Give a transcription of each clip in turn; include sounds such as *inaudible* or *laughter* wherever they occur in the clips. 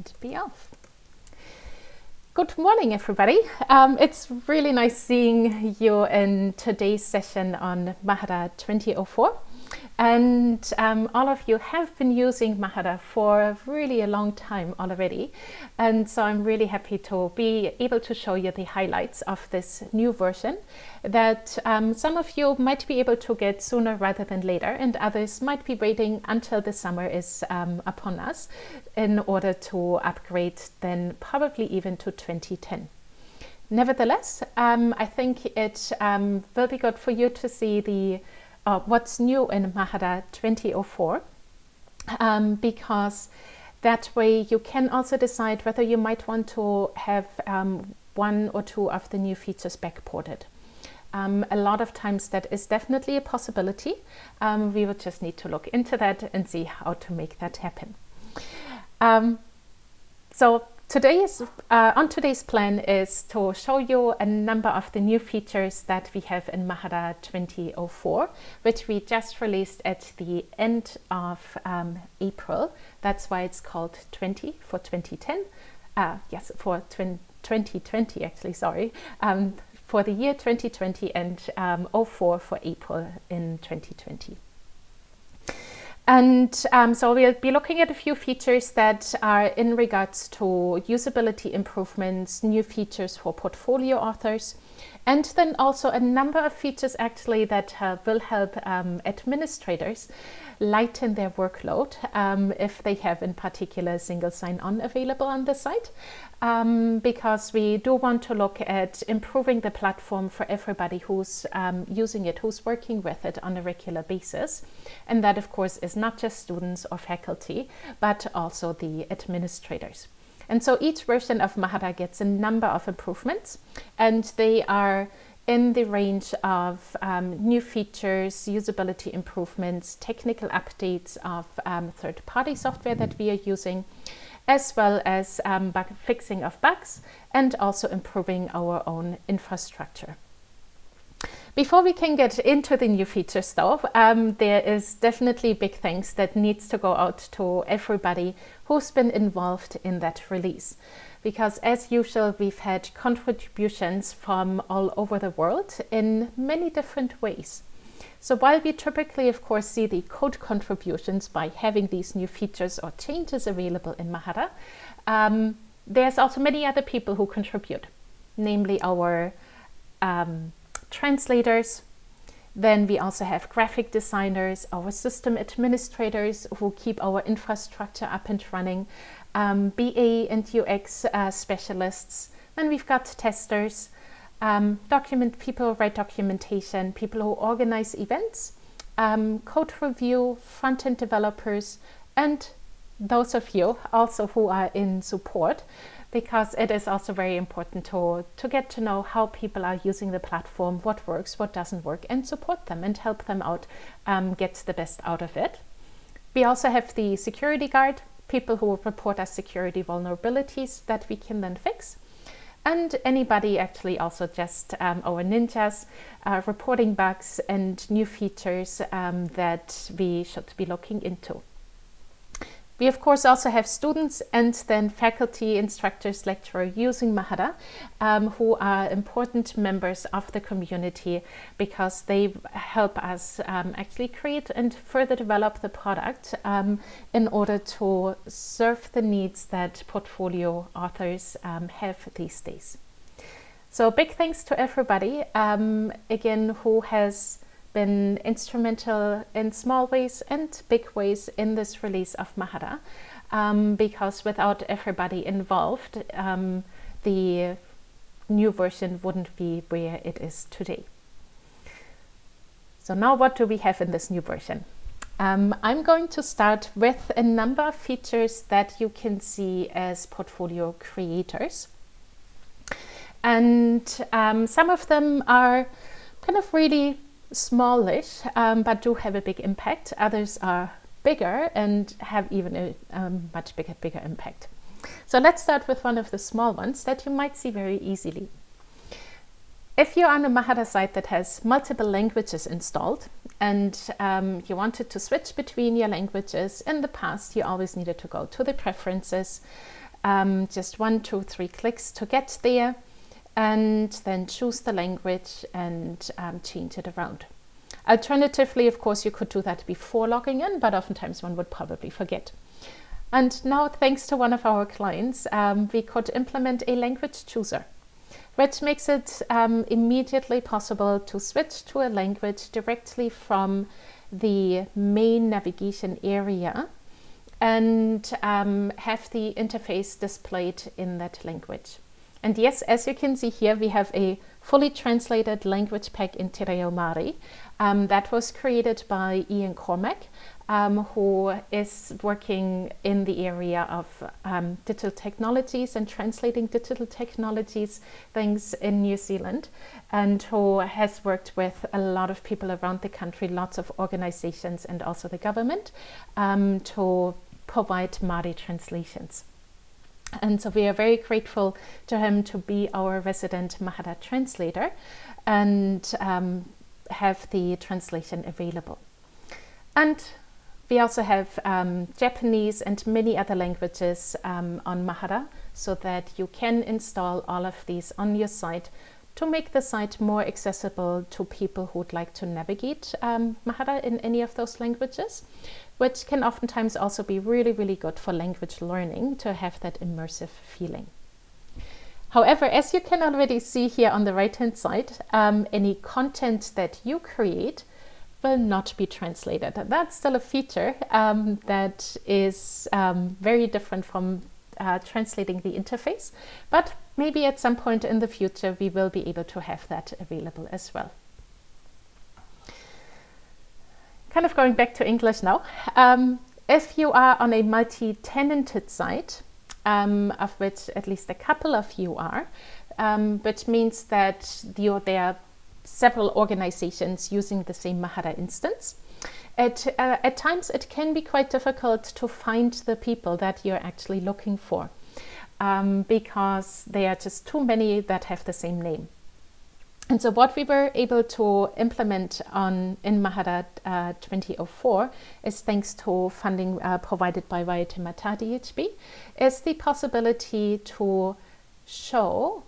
and be off. Good morning, everybody. Um, it's really nice seeing you in today's session on Mahara 2004. And um, all of you have been using Mahara for really a long time already. And so I'm really happy to be able to show you the highlights of this new version that um, some of you might be able to get sooner rather than later and others might be waiting until the summer is um, upon us in order to upgrade then probably even to 2010. Nevertheless, um, I think it um, will be good for you to see the uh, what's new in Mahara 2004 um, because that way you can also decide whether you might want to have um, one or two of the new features backported. Um, a lot of times that is definitely a possibility. Um, we will just need to look into that and see how to make that happen. Um, so Today's, uh, on today's plan is to show you a number of the new features that we have in Mahara 2004, which we just released at the end of um, April. That's why it's called 20 for 2010. Uh, yes, for 2020 actually, sorry. Um, for the year 2020 and um, 04 for April in 2020. And um, so we'll be looking at a few features that are in regards to usability improvements, new features for portfolio authors, and then also a number of features actually that uh, will help um, administrators lighten their workload um, if they have in particular single sign-on available on the site um, because we do want to look at improving the platform for everybody who's um, using it, who's working with it on a regular basis. And that of course is not just students or faculty, but also the administrators. And so each version of Mahara gets a number of improvements and they are in the range of um, new features, usability improvements, technical updates of um, third-party software that we are using, as well as um, fixing of bugs and also improving our own infrastructure. Before we can get into the new features though, um, there is definitely big thanks that needs to go out to everybody who's been involved in that release because as usual we've had contributions from all over the world in many different ways. So while we typically of course see the code contributions by having these new features or changes available in Mahara, um, there's also many other people who contribute, namely our um, translators, then we also have graphic designers, our system administrators who keep our infrastructure up and running, um, BA and UX uh, specialists. Then we've got testers, um, document people write documentation, people who organize events, um, code review, front-end developers, and those of you also who are in support because it is also very important to, to get to know how people are using the platform, what works, what doesn't work, and support them and help them out um, get the best out of it. We also have the security guard, people who report us security vulnerabilities that we can then fix. And anybody actually also just um, our ninjas uh, reporting bugs and new features um, that we should be looking into. We of course also have students and then faculty, instructors, lecturers using Mahara um, who are important members of the community because they help us um, actually create and further develop the product um, in order to serve the needs that portfolio authors um, have these days. So big thanks to everybody um, again who has been instrumental in small ways and big ways in this release of Mahara um, because without everybody involved um, the new version wouldn't be where it is today. So now what do we have in this new version? Um, I'm going to start with a number of features that you can see as portfolio creators. And um, some of them are kind of really smallish, um, but do have a big impact. Others are bigger and have even a um, much bigger, bigger impact. So let's start with one of the small ones that you might see very easily. If you're on a Mahara site that has multiple languages installed and um, you wanted to switch between your languages, in the past you always needed to go to the preferences Um, just one, two, three clicks to get there and then choose the language and um, change it around. Alternatively, of course, you could do that before logging in, but oftentimes one would probably forget. And now, thanks to one of our clients, um, we could implement a language chooser, which makes it um, immediately possible to switch to a language directly from the main navigation area and um, have the interface displayed in that language. And yes, as you can see here, we have a fully translated language pack in Te Reo Māori um, that was created by Ian Cormack, um, who is working in the area of um, digital technologies and translating digital technologies things in New Zealand, and who has worked with a lot of people around the country, lots of organizations and also the government um, to provide Māori translations. And so we are very grateful to him to be our resident Mahara translator and um, have the translation available. And we also have um, Japanese and many other languages um, on Mahara so that you can install all of these on your site to make the site more accessible to people who would like to navigate um, Mahara in any of those languages which can oftentimes also be really, really good for language learning to have that immersive feeling. However, as you can already see here on the right hand side, um, any content that you create will not be translated. That's still a feature um, that is um, very different from uh, translating the interface, but maybe at some point in the future we will be able to have that available as well kind of going back to English now. Um, if you are on a multi-tenanted site, um, of which at least a couple of you are, um, which means that there are several organizations using the same Mahara instance. At, uh, at times it can be quite difficult to find the people that you're actually looking for um, because there are just too many that have the same name. And so what we were able to implement on in Mahara uh, 2004 is thanks to funding uh, provided by Waitemata DHB, is the possibility to show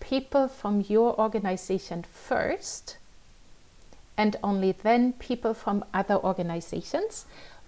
people from your organization first and only then people from other organizations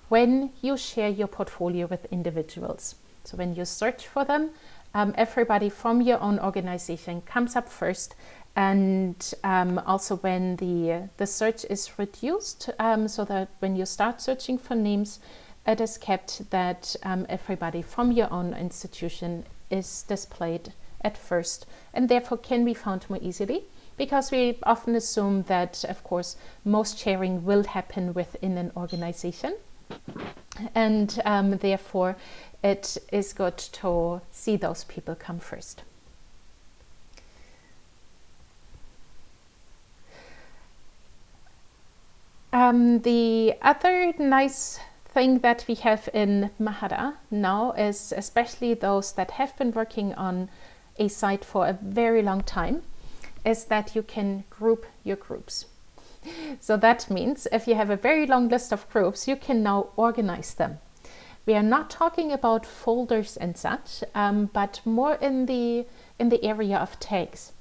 when you share your portfolio with individuals. So when you search for them, um, everybody from your own organization comes up first and um, also when the, the search is reduced um, so that when you start searching for names, it is kept that um, everybody from your own institution is displayed at first and therefore can be found more easily because we often assume that, of course, most sharing will happen within an organization. And um, therefore, it is good to see those people come first. Um, the other nice thing that we have in Mahara now is especially those that have been working on a site for a very long time is that you can group your groups. So that means if you have a very long list of groups, you can now organize them. We are not talking about folders and such, um, but more in the, in the area of tags.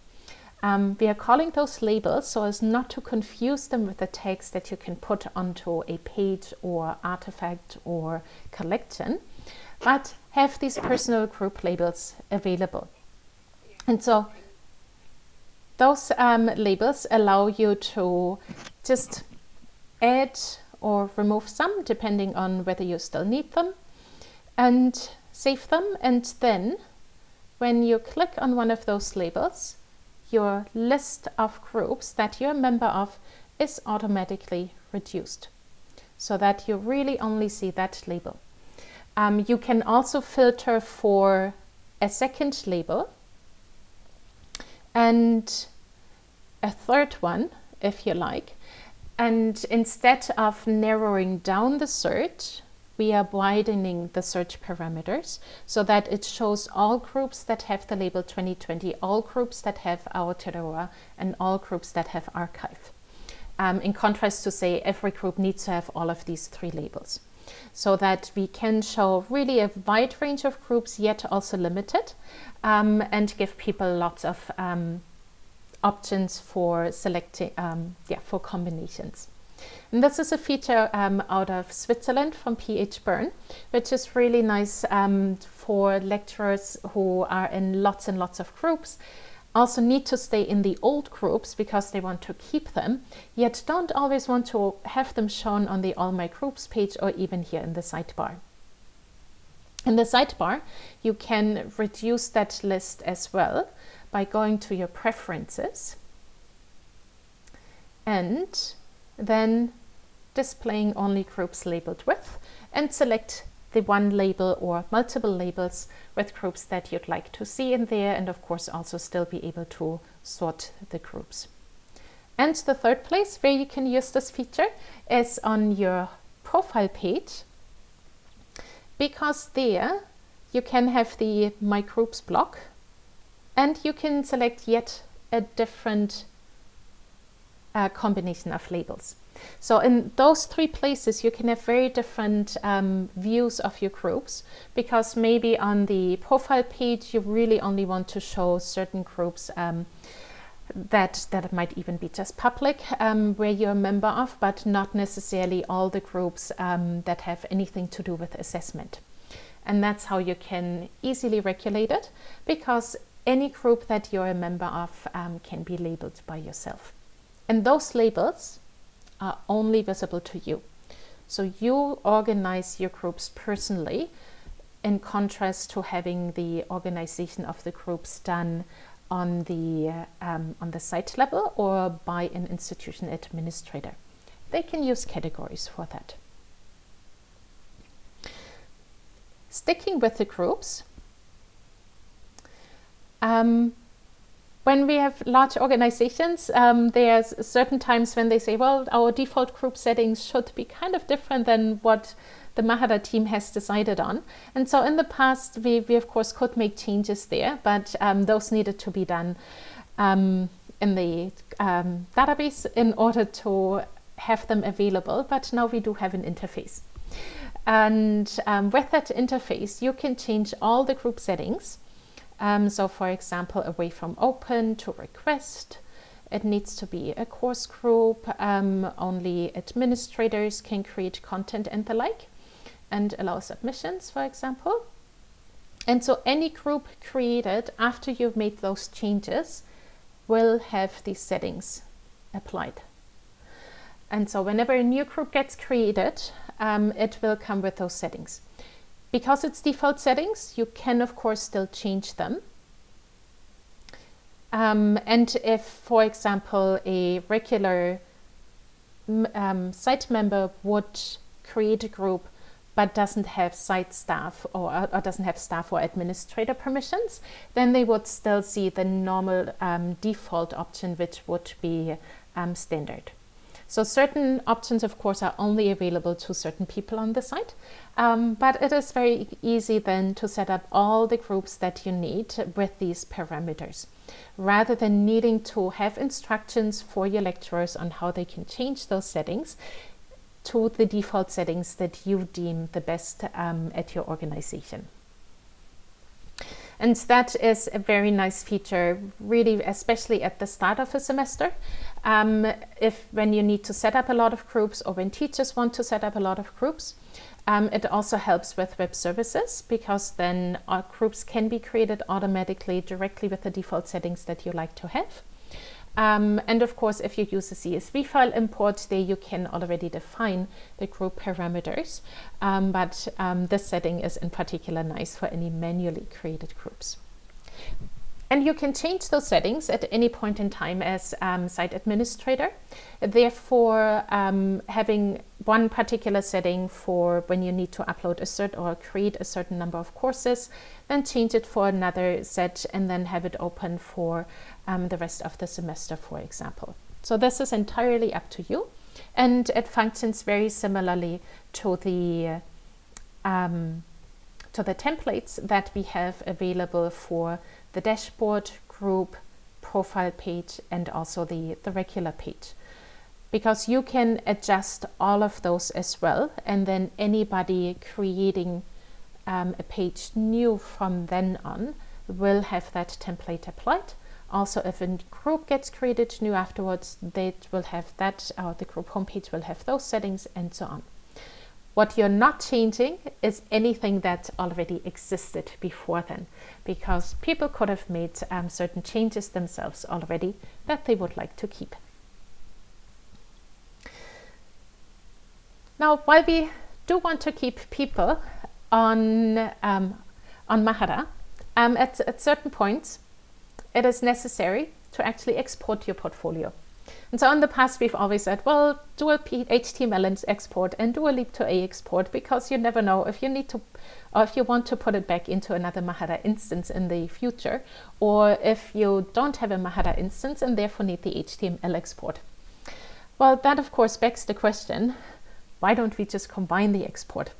Um, we are calling those labels so as not to confuse them with the tags that you can put onto a page or artifact or collection, but have these personal group labels available. And so those um, labels allow you to just add or remove some depending on whether you still need them and save them and then when you click on one of those labels your list of groups that you're a member of is automatically reduced so that you really only see that label. Um, you can also filter for a second label and a third one if you like and instead of narrowing down the search we are widening the search parameters so that it shows all groups that have the label 2020, all groups that have Aotearoa, and all groups that have archive. Um, in contrast to say every group needs to have all of these three labels. so that we can show really a wide range of groups yet also limited um, and give people lots of um, options for selecting um, yeah for combinations. And this is a feature um, out of Switzerland from PH Bern, which is really nice um, for lecturers who are in lots and lots of groups also need to stay in the old groups because they want to keep them, yet don't always want to have them shown on the All My Groups page or even here in the sidebar. In the sidebar, you can reduce that list as well by going to your preferences and then displaying only groups labeled with and select the one label or multiple labels with groups that you'd like to see in there and of course also still be able to sort the groups. And the third place where you can use this feature is on your profile page because there you can have the My Groups block and you can select yet a different uh, combination of labels. So in those three places, you can have very different um, views of your groups because maybe on the profile page, you really only want to show certain groups um, that, that might even be just public um, where you're a member of, but not necessarily all the groups um, that have anything to do with assessment. And that's how you can easily regulate it because any group that you're a member of um, can be labeled by yourself. And those labels are only visible to you. So you organize your groups personally in contrast to having the organization of the groups done on the, um, on the site level or by an institution administrator. They can use categories for that. Sticking with the groups, um, when we have large organizations, um, there's certain times when they say, well, our default group settings should be kind of different than what the Mahara team has decided on. And so in the past, we, we of course could make changes there, but um, those needed to be done um, in the um, database in order to have them available. But now we do have an interface. And um, with that interface, you can change all the group settings um, so for example, away from open to request, it needs to be a course group, um, only administrators can create content and the like, and allow submissions, for example. And so any group created after you've made those changes will have these settings applied. And so whenever a new group gets created, um, it will come with those settings. Because it's default settings, you can of course still change them. Um, and if, for example, a regular um, site member would create a group but doesn't have site staff or, or, doesn't have staff or administrator permissions, then they would still see the normal um, default option, which would be um, standard. So certain options, of course, are only available to certain people on the site, um, but it is very easy then to set up all the groups that you need with these parameters, rather than needing to have instructions for your lecturers on how they can change those settings to the default settings that you deem the best um, at your organization. And that is a very nice feature, really, especially at the start of a semester. Um, if when you need to set up a lot of groups or when teachers want to set up a lot of groups, um, it also helps with web services because then our groups can be created automatically directly with the default settings that you like to have. Um, and of course, if you use a CSV file import, there you can already define the group parameters. Um, but um, this setting is in particular nice for any manually created groups. And you can change those settings at any point in time as um, site administrator. Therefore, um, having one particular setting for when you need to upload a cert or create a certain number of courses, then change it for another set and then have it open for um, the rest of the semester, for example. So this is entirely up to you. And it functions very similarly to the um, to the templates that we have available for the dashboard, group, profile page, and also the, the regular page. because you can adjust all of those as well and then anybody creating um, a page new from then on will have that template applied. Also, if a group gets created new afterwards, they will have that, or the group homepage will have those settings and so on. What you're not changing is anything that already existed before then, because people could have made um, certain changes themselves already that they would like to keep. Now, while we do want to keep people on, um, on Mahara, um, at, at certain points, it is necessary to actually export your portfolio. And so in the past, we've always said, well, do a HTML export and do a Leap2A export because you never know if you need to, or if you want to put it back into another Mahara instance in the future, or if you don't have a Mahara instance and therefore need the HTML export. Well, that of course begs the question, why don't we just combine the export?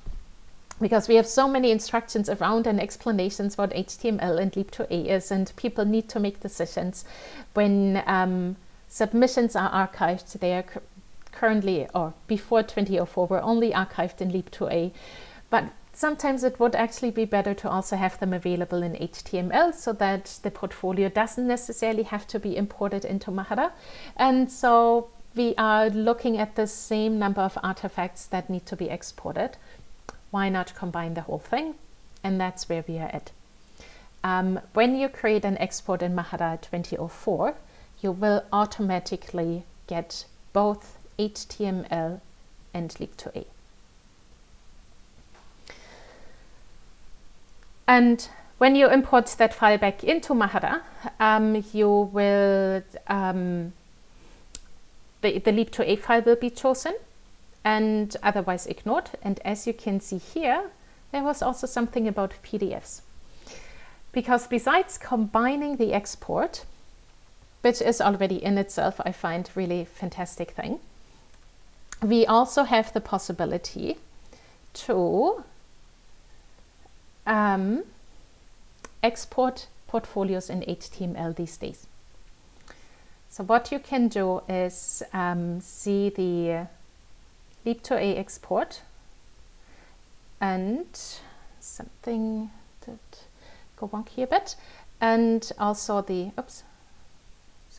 Because we have so many instructions around and explanations what HTML and Leap2A is, and people need to make decisions when um, submissions are archived. They are currently, or before 2004, were only archived in Leap2A. But sometimes it would actually be better to also have them available in HTML so that the portfolio doesn't necessarily have to be imported into Mahara. And so we are looking at the same number of artifacts that need to be exported. Why not combine the whole thing? And that's where we are at. Um, when you create an export in Mahara 2004, you will automatically get both HTML and Leap2A. And when you import that file back into Mahara, um, you will um, the, the Leap2A file will be chosen and otherwise ignored. And as you can see here, there was also something about PDFs. Because besides combining the export, which is already in itself, I find really fantastic thing, we also have the possibility to um, export portfolios in HTML these days. So what you can do is um, see the Leap2A export and something that go wonky a bit and also the, oops,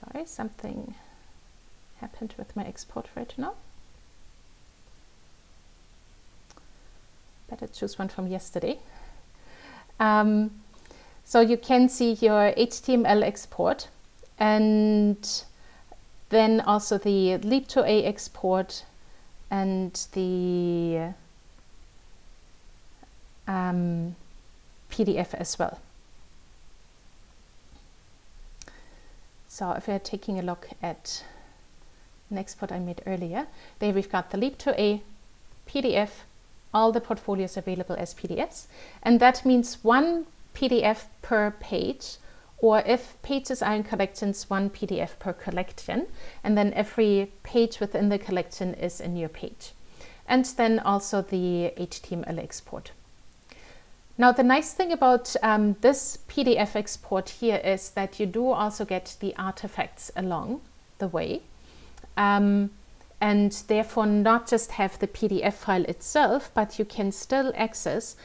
sorry, something happened with my export right now. Better choose one from yesterday. Um, so you can see your HTML export and then also the Leap2A export and the um, PDF as well. So if we're taking a look at an export I made earlier, there we've got the Leap2A PDF, all the portfolios available as PDFs. And that means one PDF per page or if pages are in collections, one PDF per collection, and then every page within the collection is a new page. And then also the HTML export. Now the nice thing about um, this PDF export here is that you do also get the artifacts along the way. Um, and therefore not just have the PDF file itself, but you can still access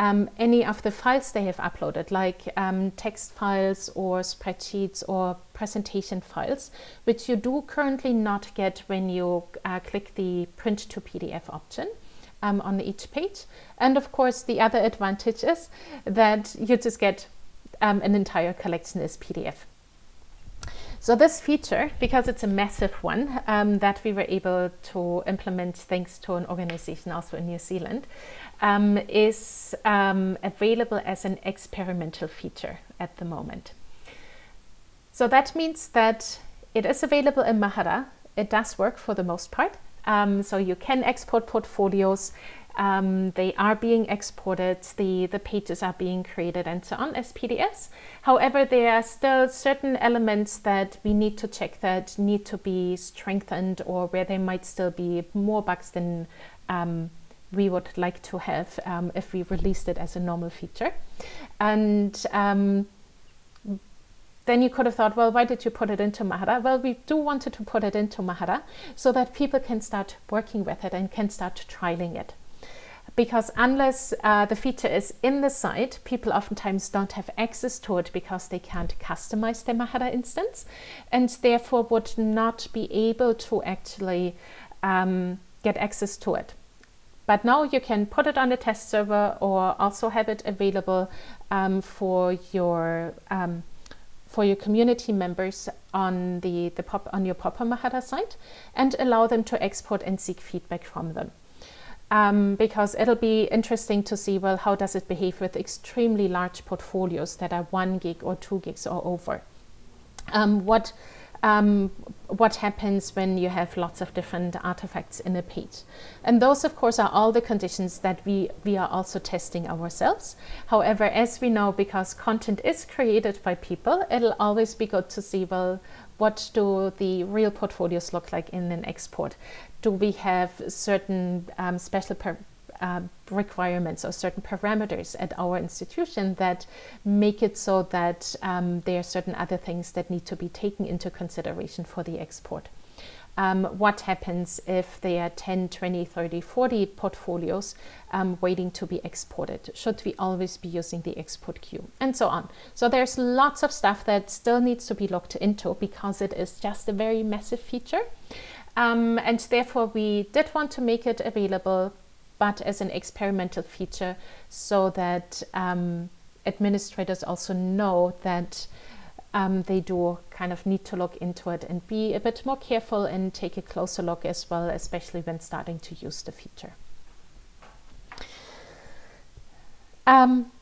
um, any of the files they have uploaded, like um, text files or spreadsheets or presentation files, which you do currently not get when you uh, click the print to PDF option. Um, on each page. And of course, the other advantage is that you just get um, an entire collection as PDF. So this feature, because it's a massive one um, that we were able to implement thanks to an organization also in New Zealand, um, is um, available as an experimental feature at the moment. So that means that it is available in Mahara. It does work for the most part. Um, so you can export portfolios. Um, they are being exported, the, the pages are being created and so on as PDFs. However, there are still certain elements that we need to check that need to be strengthened or where there might still be more bugs than um, we would like to have um, if we released it as a normal feature. And um, then you could have thought, well, why did you put it into Mahara? Well, we do wanted to put it into Mahara so that people can start working with it and can start trialing it. Because unless uh, the feature is in the site, people oftentimes don't have access to it because they can't customize their Mahara instance and therefore would not be able to actually um, get access to it. But now you can put it on the test server or also have it available um, for your um, for your community members on the, the pop on your Popper Mahara site and allow them to export and seek feedback from them. Um, because it'll be interesting to see, well, how does it behave with extremely large portfolios that are one gig or two gigs or over? Um, what um, what happens when you have lots of different artifacts in a page. And those, of course, are all the conditions that we, we are also testing ourselves. However, as we know, because content is created by people, it'll always be good to see, well, what do the real portfolios look like in an export? Do we have certain um, special uh, requirements or certain parameters at our institution that make it so that um, there are certain other things that need to be taken into consideration for the export. Um, what happens if there are 10, 20, 30, 40 portfolios um, waiting to be exported? Should we always be using the export queue? And so on. So there's lots of stuff that still needs to be looked into because it is just a very massive feature. Um, and therefore we did want to make it available but as an experimental feature so that um, administrators also know that um, they do kind of need to look into it and be a bit more careful and take a closer look as well, especially when starting to use the feature. Um,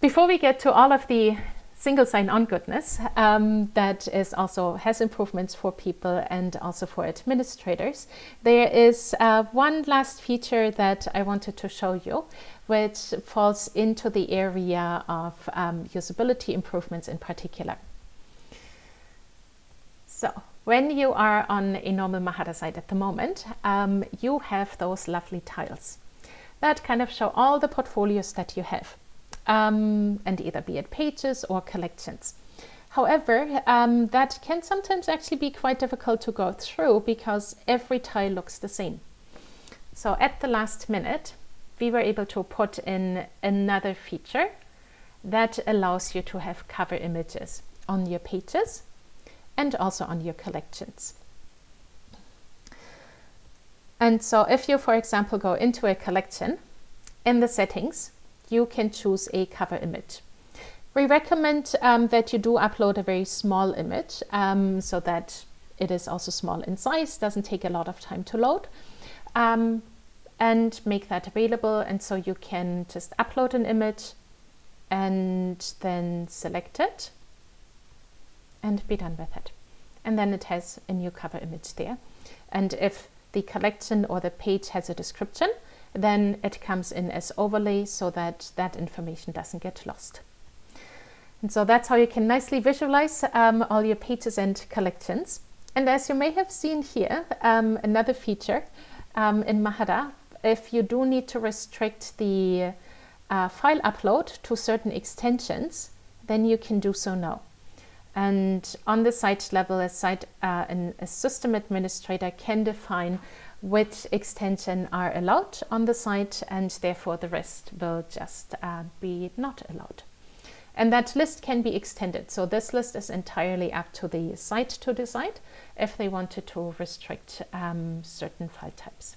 before we get to all of the single sign-on goodness um, that is also has improvements for people and also for administrators. There is uh, one last feature that I wanted to show you, which falls into the area of um, usability improvements in particular. So when you are on a normal Mahara site at the moment, um, you have those lovely tiles that kind of show all the portfolios that you have um, and either be it pages or collections. However, um, that can sometimes actually be quite difficult to go through because every tile looks the same. So at the last minute, we were able to put in another feature that allows you to have cover images on your pages and also on your collections. And so if you, for example, go into a collection, in the settings, you can choose a cover image. We recommend um, that you do upload a very small image um, so that it is also small in size, doesn't take a lot of time to load um, and make that available. And so you can just upload an image and then select it and be done with it. And then it has a new cover image there. And if the collection or the page has a description, then it comes in as overlay so that that information doesn't get lost. And so that's how you can nicely visualize um, all your pages and collections. And as you may have seen here, um, another feature um, in Mahara, if you do need to restrict the uh, file upload to certain extensions, then you can do so now. And on the site level, a, site, uh, a system administrator can define which extension are allowed on the site and therefore the rest will just uh, be not allowed. And that list can be extended. So this list is entirely up to the site to decide if they wanted to restrict um, certain file types.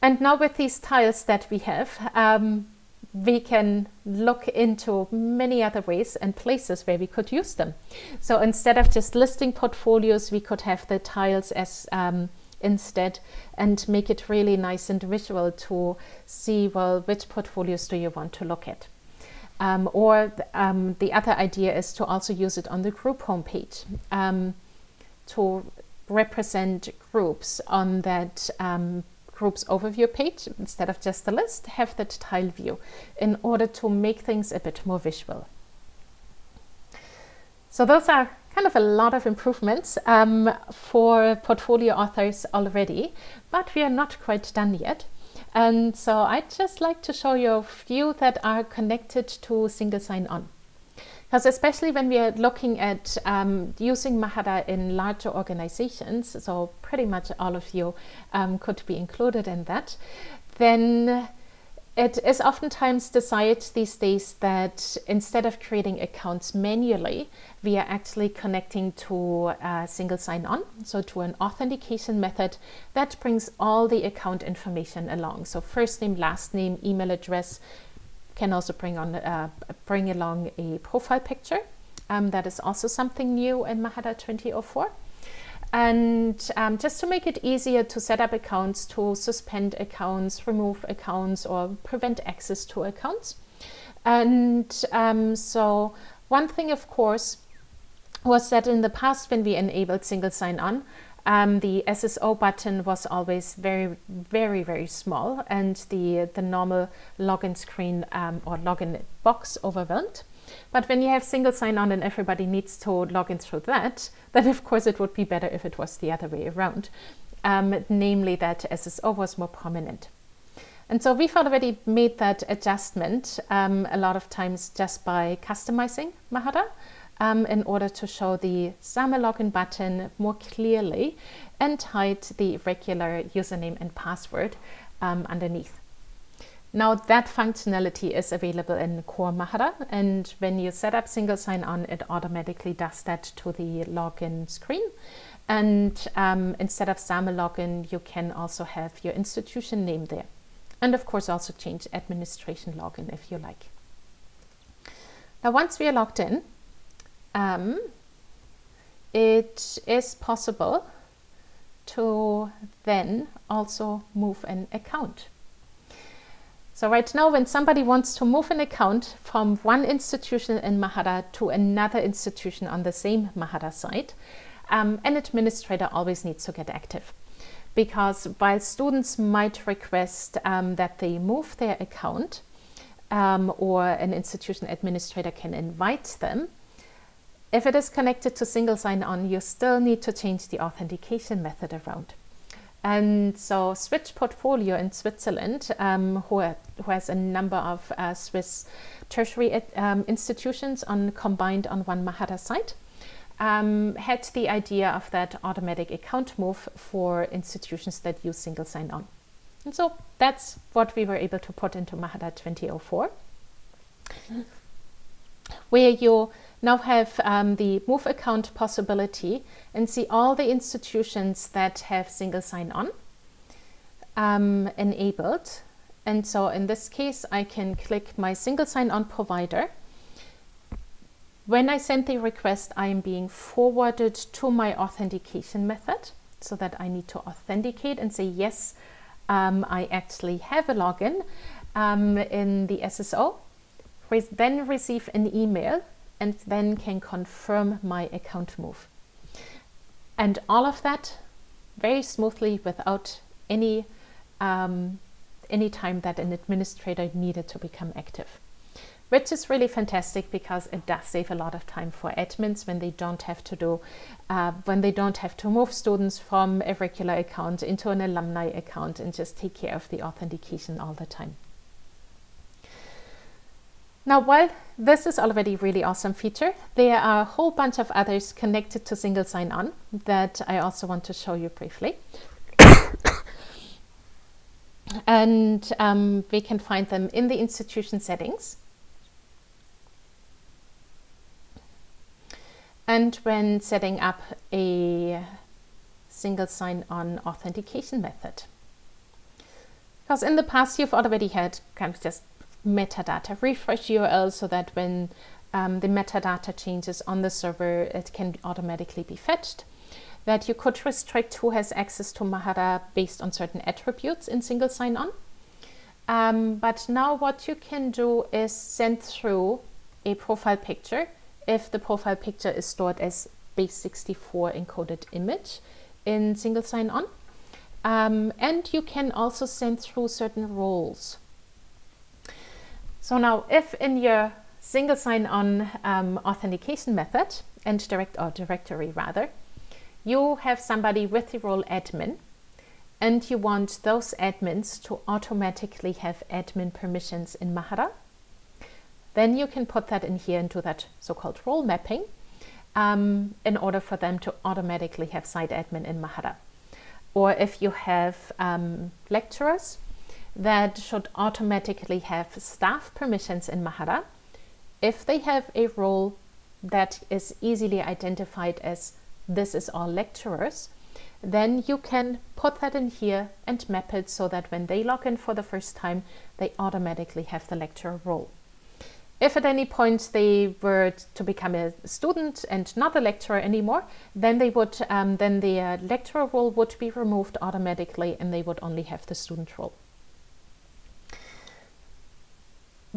And now with these tiles that we have, um, we can look into many other ways and places where we could use them. So instead of just listing portfolios, we could have the tiles as um, instead and make it really nice and visual to see, well, which portfolios do you want to look at? Um, or um, the other idea is to also use it on the group homepage um, to represent groups on that um, group's overview page, instead of just a list, have that tile view in order to make things a bit more visual. So those are kind of a lot of improvements um, for portfolio authors already, but we are not quite done yet. And so I'd just like to show you a few that are connected to single sign-on. Because especially when we are looking at um, using Mahara in larger organizations, so pretty much all of you um, could be included in that, then it is oftentimes desired these days that instead of creating accounts manually, we are actually connecting to a single sign-on, so to an authentication method that brings all the account information along. So first name, last name, email address, can also bring on uh, bring along a profile picture. Um, that is also something new in Mahara 2004. And um, just to make it easier to set up accounts, to suspend accounts, remove accounts, or prevent access to accounts. And um, so one thing, of course, was that in the past when we enabled single sign-on, um, the SSO button was always very, very, very small and the, the normal login screen um, or login box overwhelmed. But when you have single sign-on and everybody needs to log in through that, then of course it would be better if it was the other way around, um, namely that SSO was more prominent. And so we've already made that adjustment um, a lot of times just by customizing Mahara um, in order to show the SAML login button more clearly and hide the regular username and password um, underneath. Now that functionality is available in Core Mahara and when you set up single sign-on it automatically does that to the login screen and um, instead of SAML login you can also have your institution name there and of course also change administration login if you like. Now once we are logged in um, it is possible to then also move an account. So right now, when somebody wants to move an account from one institution in Mahara to another institution on the same Mahara site, um, an administrator always needs to get active. Because while students might request um, that they move their account, um, or an institution administrator can invite them, if it is connected to single sign-on, you still need to change the authentication method around. And so Switch Portfolio in Switzerland, um, who, who, has a number of uh, Swiss tertiary um, institutions on combined on one Mahara site, um, had the idea of that automatic account move for institutions that use single sign-on. And so that's what we were able to put into Mahara 2004, where you now have um, the move account possibility and see all the institutions that have single sign-on um, enabled. And so in this case, I can click my single sign-on provider. When I send the request, I am being forwarded to my authentication method so that I need to authenticate and say, yes, um, I actually have a login um, in the SSO. Re then receive an email and then can confirm my account move. And all of that very smoothly without any, um, any time that an administrator needed to become active. Which is really fantastic because it does save a lot of time for admins when they don't have to do, uh, when they don't have to move students from a regular account into an alumni account and just take care of the authentication all the time. Now, while this is already a really awesome feature, there are a whole bunch of others connected to single sign-on that I also want to show you briefly. *coughs* and um, we can find them in the institution settings. And when setting up a single sign-on authentication method. Because in the past you've already had kind of just metadata, refresh URL so that when um, the metadata changes on the server, it can automatically be fetched. That you could restrict who has access to Mahara based on certain attributes in single sign-on. Um, but now what you can do is send through a profile picture if the profile picture is stored as base64 encoded image in single sign-on. Um, and you can also send through certain roles. So now if in your single sign-on um, authentication method and direct or directory rather, you have somebody with the role admin and you want those admins to automatically have admin permissions in Mahara, then you can put that in here into that so-called role mapping um, in order for them to automatically have site admin in Mahara. Or if you have um, lecturers that should automatically have staff permissions in Mahara, if they have a role that is easily identified as this is all lecturers, then you can put that in here and map it so that when they log in for the first time, they automatically have the lecturer role. If at any point they were to become a student and not a lecturer anymore, then they would um, then the uh, lecturer role would be removed automatically and they would only have the student role.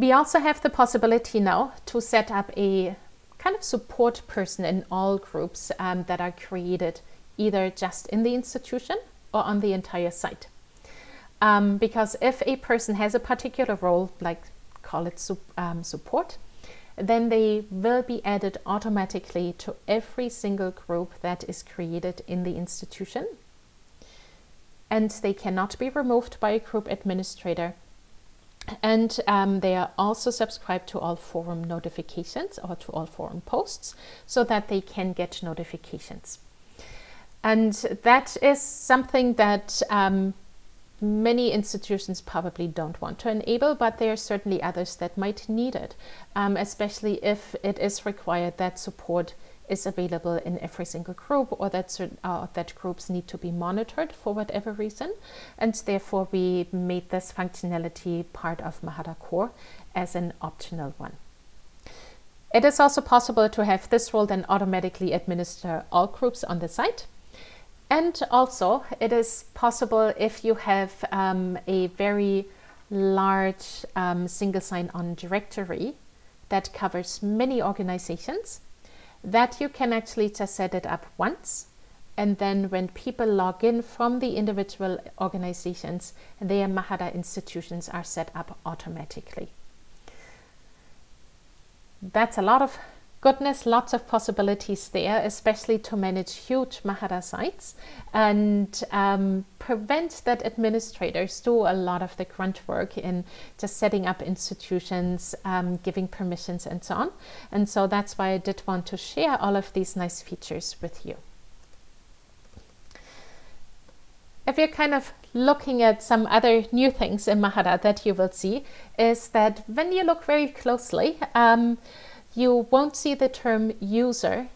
We also have the possibility now to set up a kind of support person in all groups um, that are created either just in the institution or on the entire site. Um, because if a person has a particular role, like call it um, support, then they will be added automatically to every single group that is created in the institution. And they cannot be removed by a group administrator. And um, they are also subscribed to all forum notifications or to all forum posts so that they can get notifications. And that is something that um, many institutions probably don't want to enable, but there are certainly others that might need it, um, especially if it is required that support is available in every single group or that, certain, uh, that groups need to be monitored for whatever reason. And therefore we made this functionality part of Mahara Core as an optional one. It is also possible to have this role then automatically administer all groups on the site. And also it is possible if you have um, a very large um, single sign-on directory that covers many organizations that you can actually just set it up once and then when people log in from the individual organizations, their Mahara institutions are set up automatically. That's a lot of goodness, lots of possibilities there, especially to manage huge Mahara sites and um, prevent that administrators do a lot of the grunt work in just setting up institutions, um, giving permissions and so on. And so that's why I did want to share all of these nice features with you. If you're kind of looking at some other new things in Mahara that you will see is that when you look very closely, um, you won't see the term user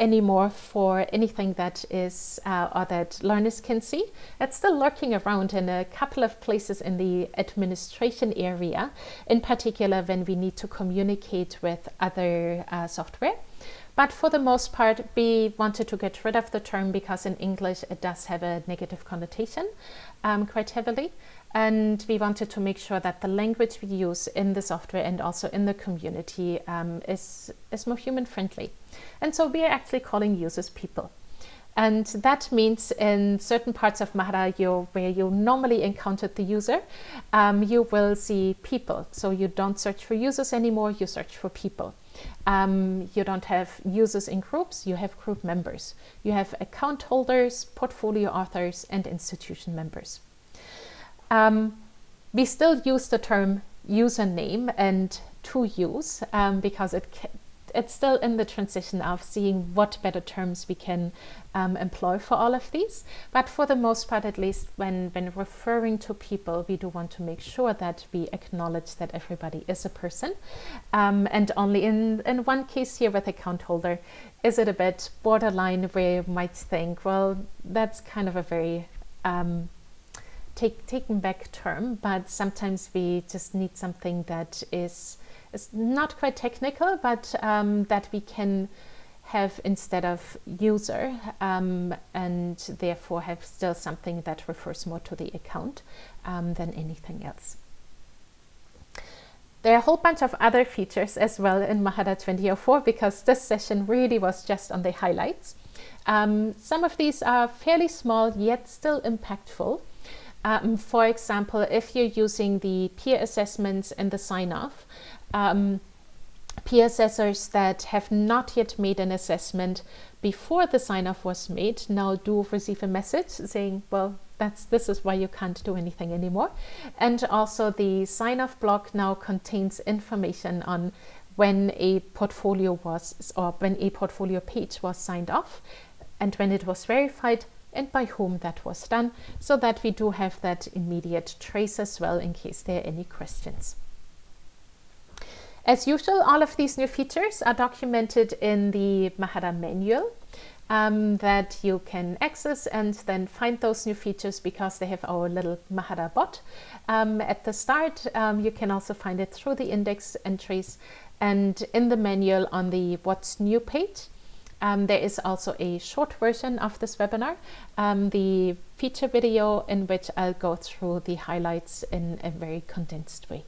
anymore for anything that is uh, or that learners can see. It's still lurking around in a couple of places in the administration area, in particular when we need to communicate with other uh, software. But for the most part, we wanted to get rid of the term because in English it does have a negative connotation um, quite heavily and we wanted to make sure that the language we use in the software and also in the community um, is, is more human friendly. And so we are actually calling users people. And that means in certain parts of Mahara where you normally encountered the user, um, you will see people. So you don't search for users anymore, you search for people. Um, you don't have users in groups, you have group members. You have account holders, portfolio authors, and institution members. Um, we still use the term username and to use um, because it it's still in the transition of seeing what better terms we can um, employ for all of these. But for the most part, at least when, when referring to people, we do want to make sure that we acknowledge that everybody is a person. Um, and only in, in one case here with account holder, is it a bit borderline where you might think, well, that's kind of a very um, take, taken back term, but sometimes we just need something that is, is not quite technical, but um, that we can have instead of user um, and therefore have still something that refers more to the account um, than anything else. There are a whole bunch of other features as well in Mahara 2004 because this session really was just on the highlights. Um, some of these are fairly small yet still impactful. Um, for example, if you're using the peer assessments and the sign-off, um, peer assessors that have not yet made an assessment before the sign-off was made now do receive a message saying, well, that's this is why you can't do anything anymore. And also the sign-off block now contains information on when a portfolio was or when a portfolio page was signed off and when it was verified and by whom that was done so that we do have that immediate trace as well in case there are any questions. As usual, all of these new features are documented in the Mahara manual um, that you can access and then find those new features because they have our little Mahara bot. Um, at the start, um, you can also find it through the index entries and in the manual on the What's New page. Um, there is also a short version of this webinar, um, the feature video in which I'll go through the highlights in a very condensed way.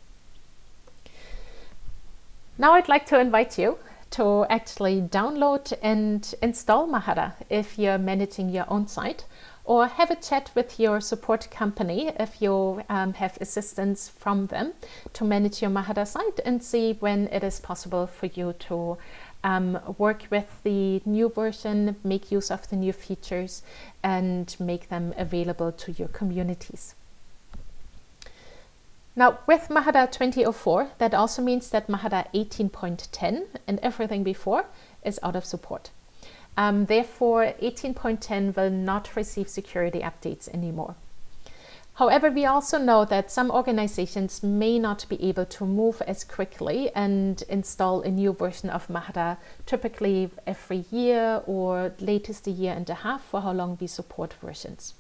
Now I'd like to invite you to actually download and install Mahara if you're managing your own site or have a chat with your support company if you um, have assistance from them to manage your Mahara site and see when it is possible for you to um, work with the new version, make use of the new features and make them available to your communities. Now with Mahara 2004, that also means that Mahara 18.10 and everything before is out of support. Um, therefore, 18.10 will not receive security updates anymore. However, we also know that some organizations may not be able to move as quickly and install a new version of Mahara, typically every year or latest a year and a half for how long we support versions.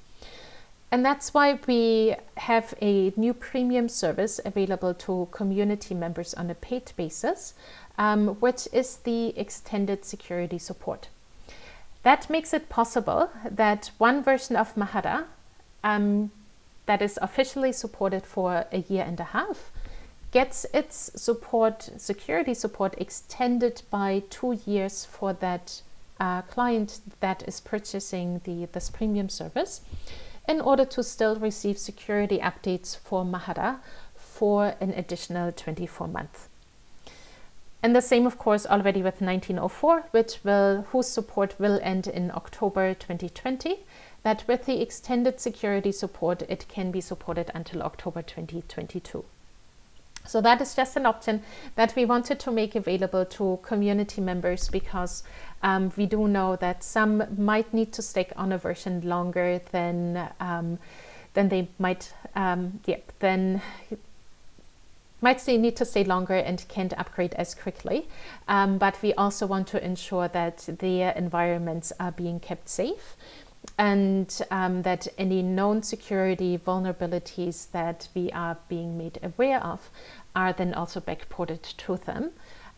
And that's why we have a new premium service available to community members on a paid basis, um, which is the extended security support. That makes it possible that one version of Mahara um, that is officially supported for a year and a half gets its support, security support extended by two years for that uh, client that is purchasing the, this premium service in order to still receive security updates for Mahara for an additional 24 months. And the same, of course, already with 1904, which will, whose support will end in October 2020, that with the extended security support, it can be supported until October 2022. So that is just an option that we wanted to make available to community members because um, we do know that some might need to stick on a version longer than um, than they might um, yeah, then might need to stay longer and can't upgrade as quickly. Um, but we also want to ensure that their environments are being kept safe and um, that any known security vulnerabilities that we are being made aware of are then also backported to them,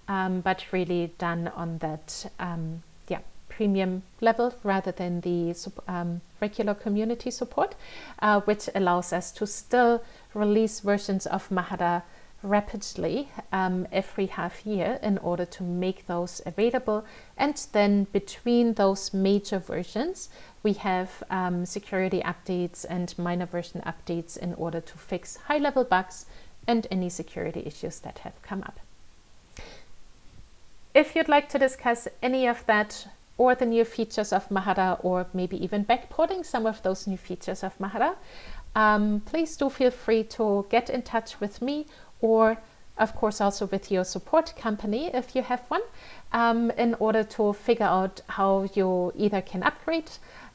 um, but really done on that um, yeah, premium level rather than the um, regular community support, uh, which allows us to still release versions of Mahara rapidly um, every half year in order to make those available. And then between those major versions, we have um, security updates and minor version updates in order to fix high-level bugs and any security issues that have come up. If you'd like to discuss any of that or the new features of Mahara or maybe even backporting some of those new features of Mahara, um, please do feel free to get in touch with me or of course also with your support company if you have one um, in order to figure out how you either can upgrade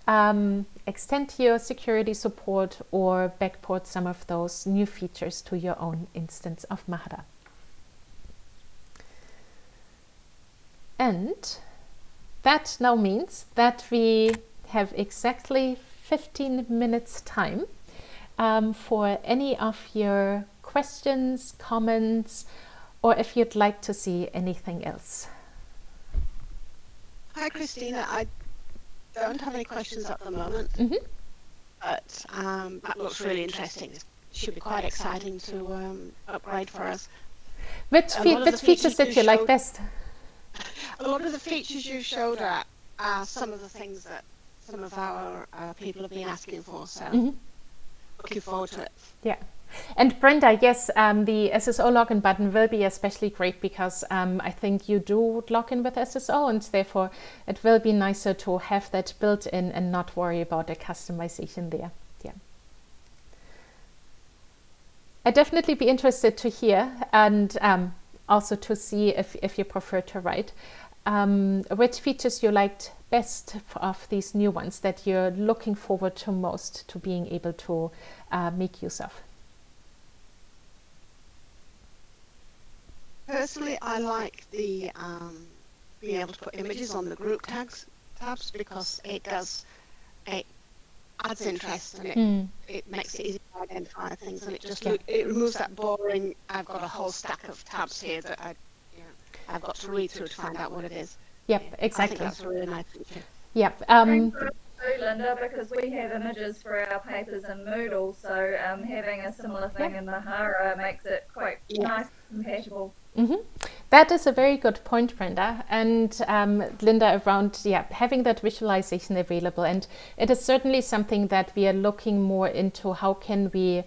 um, extend your security support or backport some of those new features to your own instance of Mahara. And that now means that we have exactly 15 minutes time um, for any of your questions, comments, or if you'd like to see anything else. Hi, Kristina. I don't have any questions at the moment, mm -hmm. but um, that looks really interesting. It should be quite exciting to um, upgrade for us. Which, fe which features did you like best? *laughs* A lot of the features you showed are, are some of the things that some of our uh, people have been asking for, so mm -hmm. looking forward to it. Yeah. And Brenda, yes, um, the SSO login button will be especially great because um, I think you do log in with SSO and therefore it will be nicer to have that built in and not worry about the customization there. Yeah. I'd definitely be interested to hear and um, also to see if, if you prefer to write um, which features you liked best of these new ones that you're looking forward to most to being able to uh, make use of. Personally, I like the um, being able to put images on the group tags tabs because it does it adds interest and it, mm. it makes it easy to identify things and it just yeah. it removes that boring I've got a whole stack of tabs here that I you know, I've got to read through to find out what it is. Yep, exactly. I think that's a really nice feature. Yep. Um, too, Linda, because we have images for our papers in Moodle, so um, having a similar thing in Mahara makes it quite yeah. nice and compatible. Mm -hmm. That is a very good point, Brenda. And um, Linda, around yeah, having that visualization available. And it is certainly something that we are looking more into how can we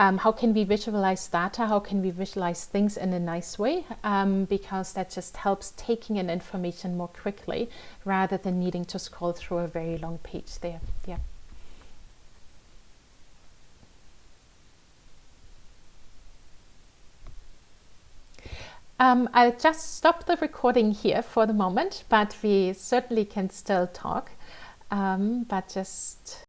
um, how can we visualize data? How can we visualize things in a nice way? Um, because that just helps taking in information more quickly rather than needing to scroll through a very long page there. Yeah. Um, I'll just stop the recording here for the moment, but we certainly can still talk. Um, but just